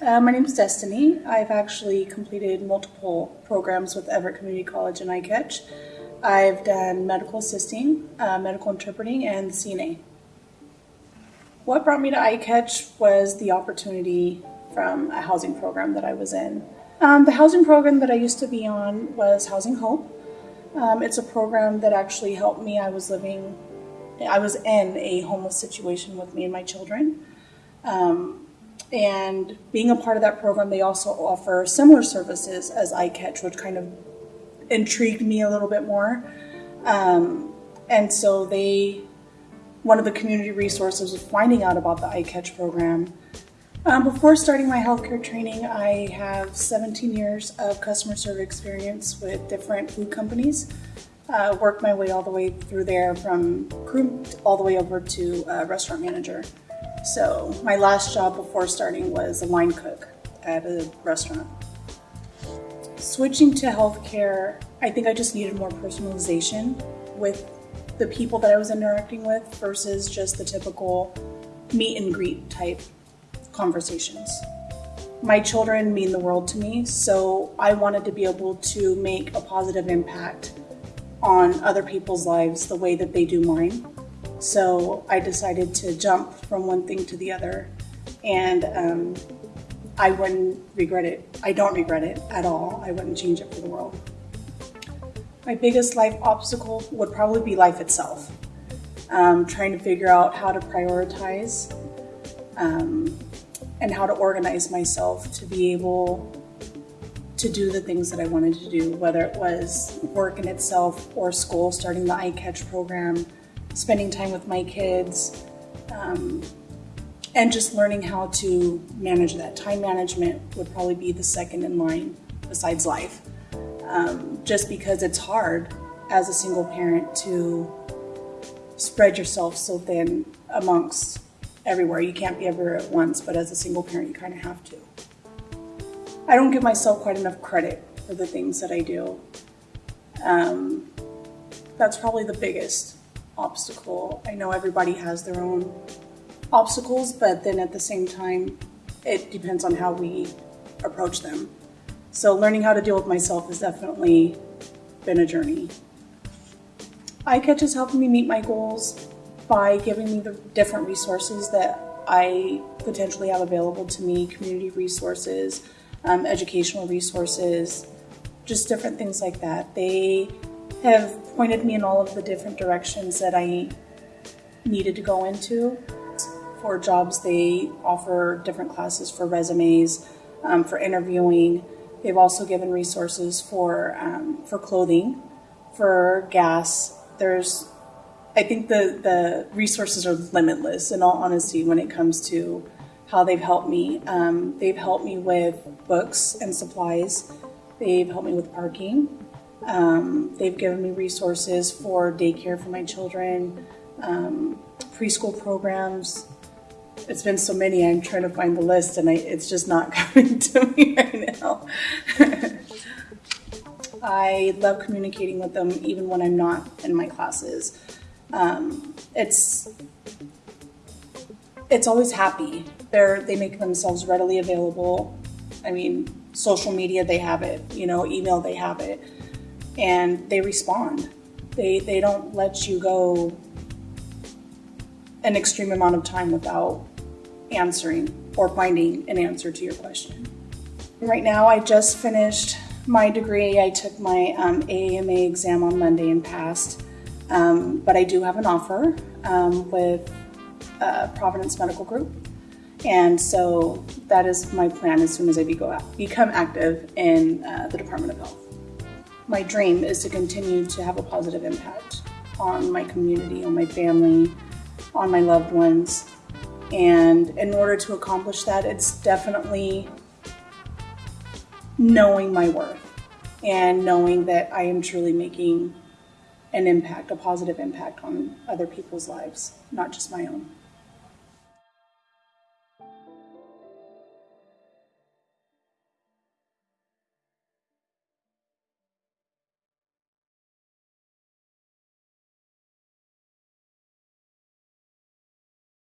Uh, my name is Destiny. I've actually completed multiple programs with Everett Community College and iCatch. I've done medical assisting, uh, medical interpreting, and CNA. What brought me to iCatch was the opportunity from a housing program that I was in. Um, the housing program that I used to be on was Housing Hope. Um, it's a program that actually helped me. I was living, I was in a homeless situation with me and my children. Um, and being a part of that program, they also offer similar services as iCatch, which kind of intrigued me a little bit more. Um, and so they, one of the community resources was finding out about the iCatch program. Um, before starting my healthcare training, I have 17 years of customer service experience with different food companies. Uh, worked my way all the way through there from crew all the way over to uh, restaurant manager. So my last job before starting was a line cook at a restaurant. Switching to healthcare, I think I just needed more personalization with the people that I was interacting with versus just the typical meet and greet type conversations. My children mean the world to me, so I wanted to be able to make a positive impact on other people's lives the way that they do mine. So I decided to jump from one thing to the other, and um, I wouldn't regret it. I don't regret it at all. I wouldn't change it for the world. My biggest life obstacle would probably be life itself. Um, trying to figure out how to prioritize um, and how to organize myself to be able to do the things that I wanted to do, whether it was work in itself or school, starting the iCatch program, spending time with my kids, um, and just learning how to manage that. Time management would probably be the second in line besides life, um, just because it's hard as a single parent to spread yourself so thin amongst everywhere. You can't be everywhere at once, but as a single parent, you kind of have to. I don't give myself quite enough credit for the things that I do. Um, that's probably the biggest obstacle. I know everybody has their own obstacles, but then at the same time, it depends on how we approach them. So learning how to deal with myself has definitely been a journey. iCatch is helping me meet my goals by giving me the different resources that I potentially have available to me, community resources, um, educational resources, just different things like that. They have pointed me in all of the different directions that I needed to go into. For jobs, they offer different classes for resumes, um, for interviewing. They've also given resources for um, for clothing, for gas. There's, I think the the resources are limitless. In all honesty, when it comes to how they've helped me, um, they've helped me with books and supplies. They've helped me with parking. Um, they've given me resources for daycare for my children, um, preschool programs. It's been so many, I'm trying to find the list and I, it's just not coming to me right now. I love communicating with them even when I'm not in my classes. Um, it's it's always happy. They're they make themselves readily available. I mean, social media they have it, you know, email they have it and they respond. They, they don't let you go an extreme amount of time without answering or finding an answer to your question. Right now, I just finished my degree. I took my um, AAMA exam on Monday and passed, um, but I do have an offer um, with uh, Providence Medical Group. And so that is my plan as soon as I become active in uh, the Department of Health my dream is to continue to have a positive impact on my community, on my family, on my loved ones. And in order to accomplish that, it's definitely knowing my worth and knowing that I am truly making an impact, a positive impact on other people's lives, not just my own.